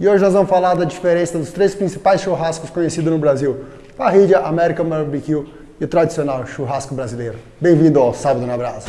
E hoje nós vamos falar da diferença dos três principais churrascos conhecidos no Brasil. Parrilha, American Barbecue e o tradicional churrasco brasileiro. Bem-vindo ao Sábado na Brasa.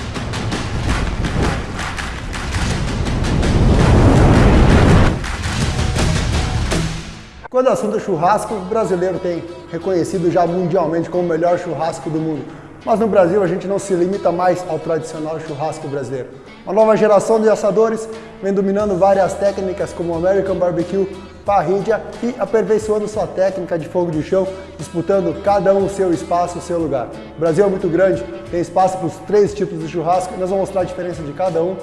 Quando o assunto é churrasco, o brasileiro tem reconhecido já mundialmente como o melhor churrasco do mundo. Mas no Brasil a gente não se limita mais ao tradicional churrasco brasileiro. Uma nova geração de assadores vem dominando várias técnicas como American Barbecue, parrilha e aperfeiçoando sua técnica de fogo de chão, disputando cada um o seu espaço, o seu lugar. O Brasil é muito grande, tem espaço para os três tipos de churrasco e nós vamos mostrar a diferença de cada um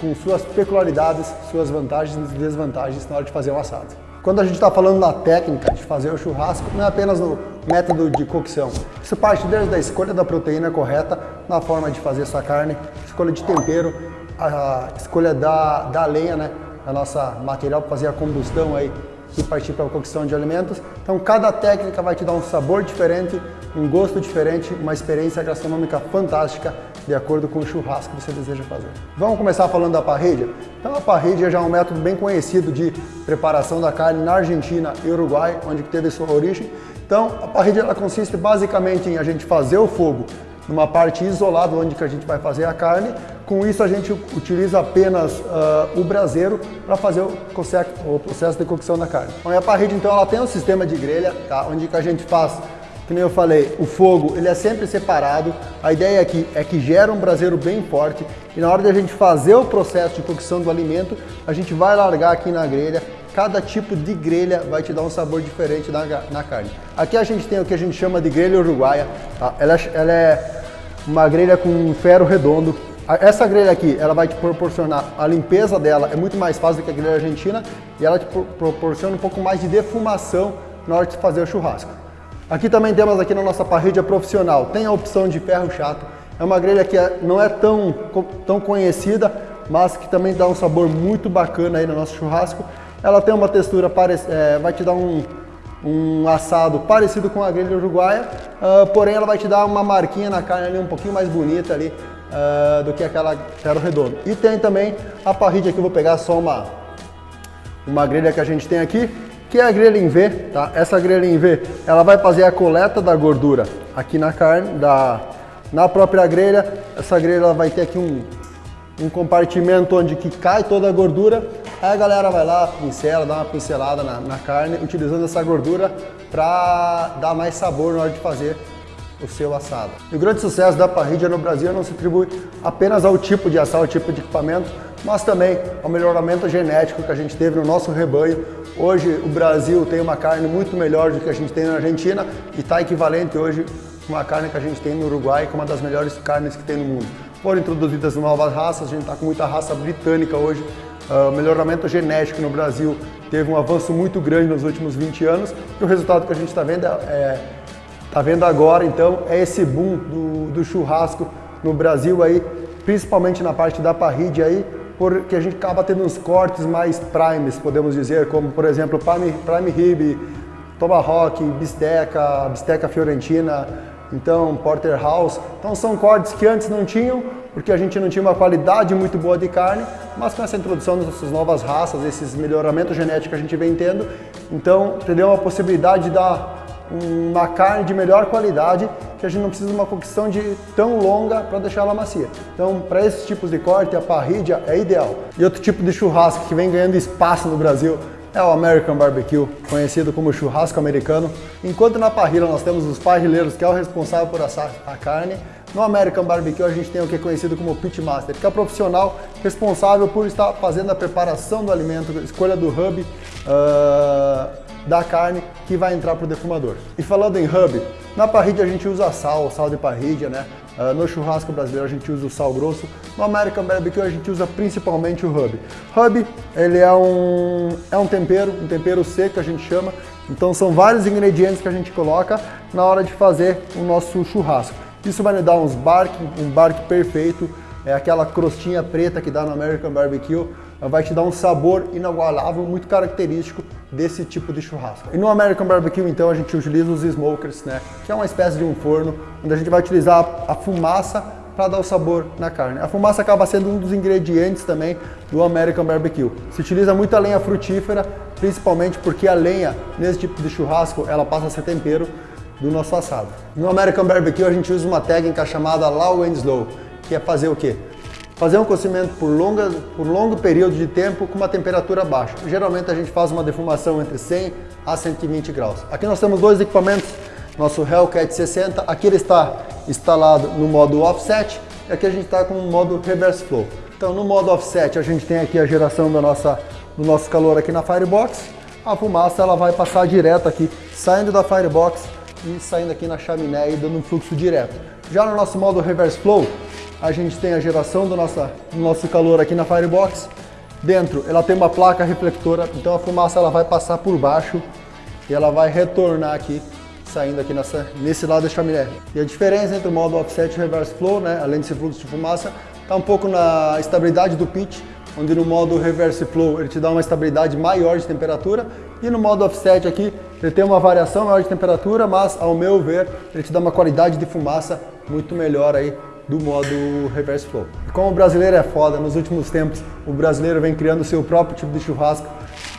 com suas peculiaridades, suas vantagens e desvantagens na hora de fazer um assado. Quando a gente está falando na técnica de fazer o churrasco, não é apenas no método de cocção. Isso parte desde a escolha da proteína correta, na forma de fazer essa carne, escolha de tempero, a escolha da, da lenha, né? A nossa material para fazer a combustão aí e partir para a cocção de alimentos. Então cada técnica vai te dar um sabor diferente, um gosto diferente, uma experiência gastronômica fantástica de acordo com o churrasco que você deseja fazer. Vamos começar falando da parrilha? Então a parrilha já é um método bem conhecido de preparação da carne na Argentina e Uruguai, onde teve sua origem. Então a parrilha ela consiste basicamente em a gente fazer o fogo numa parte isolada onde que a gente vai fazer a carne. Com isso a gente utiliza apenas uh, o braseiro para fazer o, o, processo de cocção da carne. Então, a parrilha então ela tem um sistema de grelha, tá? onde que a gente faz que nem eu falei, o fogo ele é sempre separado. A ideia aqui é que gera um braseiro bem forte e na hora de a gente fazer o processo de cocção do alimento, a gente vai largar aqui na grelha. Cada tipo de grelha vai te dar um sabor diferente na, na carne. Aqui a gente tem o que a gente chama de grelha uruguaia. Tá? Ela, ela é uma grelha com ferro redondo. Essa grelha aqui, ela vai te proporcionar, a limpeza dela é muito mais fácil do que a grelha argentina e ela te proporciona um pouco mais de defumação na hora de fazer o churrasco. Aqui também temos aqui na nossa parrilha profissional, tem a opção de ferro chato. É uma grelha que é, não é tão, tão conhecida, mas que também dá um sabor muito bacana aí no nosso churrasco. Ela tem uma textura, é, vai te dar um, um assado parecido com a grelha uruguaia, uh, porém ela vai te dar uma marquinha na carne ali um pouquinho mais bonita ali uh, do que aquela ferro redondo. E tem também a parrilha que eu vou pegar só uma, uma grelha que a gente tem aqui, que é a grelha em V, tá? Essa grelha em V, ela vai fazer a coleta da gordura aqui na carne, da, na própria grelha. Essa grelha vai ter aqui um, um compartimento onde que cai toda a gordura. Aí a galera vai lá, pincela, dá uma pincelada na, na carne, utilizando essa gordura para dar mais sabor na hora de fazer o seu assado. E o grande sucesso da parrilha no Brasil não se atribui apenas ao tipo de assado, ao tipo de equipamento, mas também ao melhoramento genético que a gente teve no nosso rebanho. Hoje o Brasil tem uma carne muito melhor do que a gente tem na Argentina e está equivalente hoje uma carne que a gente tem no Uruguai, que é uma das melhores carnes que tem no mundo. Foram introduzidas novas raças, a gente está com muita raça britânica hoje, uh, melhoramento genético no Brasil teve um avanço muito grande nos últimos 20 anos e o resultado que a gente está vendo é, tá vendo agora, então, é esse boom do, do churrasco no Brasil aí, principalmente na parte da parrilha aí, porque a gente acaba tendo uns cortes mais primes, podemos dizer, como por exemplo prime, prime rib, tomahawk, bisteca, bisteca fiorentina, então porterhouse. Então são cortes que antes não tinham, porque a gente não tinha uma qualidade muito boa de carne, mas com essa introdução dessas novas raças, esses melhoramentos genéticos que a gente vem tendo, então entendeu uma possibilidade de dar uma carne de melhor qualidade que a gente não precisa de uma cocção de tão longa para deixar ela macia. Então, para esses tipos de corte, a parrilha é ideal. E outro tipo de churrasco que vem ganhando espaço no Brasil é o American Barbecue, conhecido como churrasco americano. Enquanto na parrilha nós temos os parrilheiros, que é o responsável por assar a carne, no American Barbecue a gente tem o que é conhecido como pitmaster, que é o profissional responsável por estar fazendo a preparação do alimento, escolha do hub, uh, da carne que vai entrar para o defumador. E falando em hub, na parrilha a gente usa sal, sal de parrilha, né? Uh, no churrasco brasileiro a gente usa o sal grosso, no American Barbecue a gente usa principalmente o hub. Hub, ele é um, é um tempero, um tempero seco a gente chama, então são vários ingredientes que a gente coloca na hora de fazer o nosso churrasco. Isso vai nos dar uns bark, um bark perfeito, é aquela crostinha preta que dá no American Barbecue, vai te dar um sabor inagualável, muito característico desse tipo de churrasco. E no American Barbecue, então, a gente utiliza os smokers, né? Que é uma espécie de um forno, onde a gente vai utilizar a fumaça para dar o sabor na carne. A fumaça acaba sendo um dos ingredientes também do American Barbecue. Se utiliza muita lenha frutífera, principalmente porque a lenha, nesse tipo de churrasco, ela passa a ser tempero do nosso assado. No American Barbecue a gente usa uma técnica chamada Low and Slow, que é fazer o quê? Fazer um cozimento por, longa, por longo período de tempo com uma temperatura baixa. Geralmente a gente faz uma defumação entre 100 a 120 graus. Aqui nós temos dois equipamentos, nosso Hellcat 60, aqui ele está instalado no modo offset e aqui a gente está com o modo reverse flow. Então no modo offset a gente tem aqui a geração da nossa, do nosso calor aqui na Firebox, a fumaça ela vai passar direto aqui, saindo da Firebox e saindo aqui na chaminé e dando um fluxo direto. Já no nosso modo reverse flow, a gente tem a geração do, nossa, do nosso calor aqui na Firebox. Dentro ela tem uma placa reflectora, então a fumaça ela vai passar por baixo e ela vai retornar aqui, saindo aqui nessa, nesse lado da chaminé. E a diferença entre o modo offset e reverse flow, né, além desse fluxo de fumaça, está um pouco na estabilidade do pitch, onde no modo reverse flow ele te dá uma estabilidade maior de temperatura e no modo offset aqui ele tem uma variação maior de temperatura, mas ao meu ver ele te dá uma qualidade de fumaça muito melhor aí do modo reverse flow. Como o brasileiro é foda, nos últimos tempos o brasileiro vem criando o seu próprio tipo de churrasco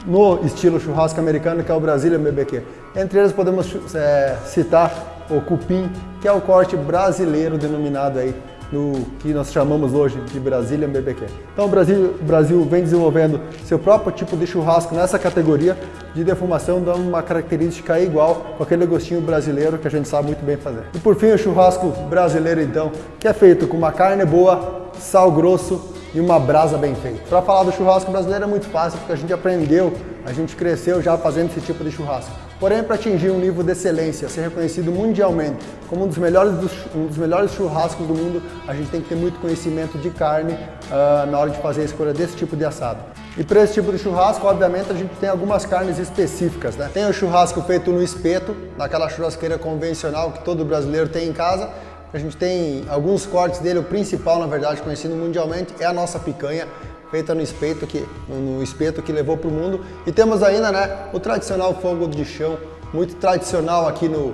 no estilo churrasco americano, que é o Brazilian BBQ. Entre eles podemos é, citar o cupim, que é o corte brasileiro denominado aí no que nós chamamos hoje de Brazilian BBQ. Então o Brasil, o Brasil vem desenvolvendo seu próprio tipo de churrasco nessa categoria de defumação, dando uma característica igual com aquele gostinho brasileiro que a gente sabe muito bem fazer. E por fim o churrasco brasileiro então, que é feito com uma carne boa, sal grosso e uma brasa bem feita. Para falar do churrasco brasileiro é muito fácil, porque a gente aprendeu, a gente cresceu já fazendo esse tipo de churrasco. Porém, para atingir um nível de excelência, ser reconhecido mundialmente como um dos melhores, dos, um dos melhores churrascos do mundo, a gente tem que ter muito conhecimento de carne uh, na hora de fazer a escolha desse tipo de assado. E para esse tipo de churrasco, obviamente, a gente tem algumas carnes específicas. Né? Tem o churrasco feito no espeto, naquela churrasqueira convencional que todo brasileiro tem em casa, a gente tem alguns cortes dele, o principal, na verdade, conhecido mundialmente, é a nossa picanha, feita no espeto que, no espeto que levou para o mundo. E temos ainda né, o tradicional fogo de chão, muito tradicional aqui no,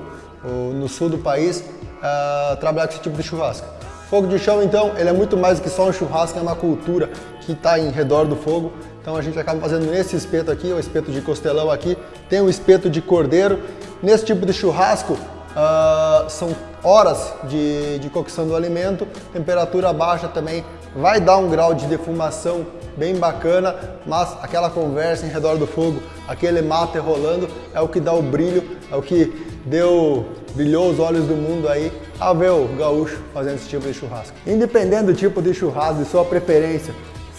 no sul do país, uh, trabalhar com esse tipo de churrasco. Fogo de chão, então, ele é muito mais do que só um churrasco, é uma cultura que está em redor do fogo. Então a gente acaba fazendo nesse espeto aqui, o espeto de costelão aqui, tem o espeto de cordeiro. Nesse tipo de churrasco, uh, são horas de, de cocção do alimento, temperatura baixa também vai dar um grau de defumação bem bacana, mas aquela conversa em redor do fogo, aquele mate rolando, é o que dá o brilho, é o que deu, brilhou os olhos do mundo aí a ver o gaúcho fazendo esse tipo de churrasco. Independente do tipo de churrasco, de sua preferência,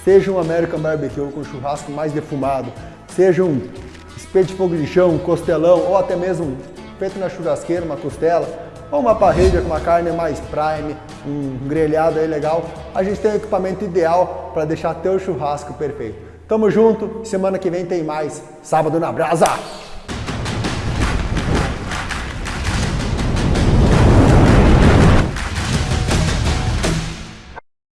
seja um American Barbecue com churrasco mais defumado, seja um espeto de fogo de chão, um costelão ou até mesmo feito na churrasqueira, uma costela, ou uma parrilha com uma carne mais prime, um grelhado aí legal, a gente tem o equipamento ideal para deixar teu churrasco perfeito. Tamo junto, semana que vem tem mais Sábado na Brasa!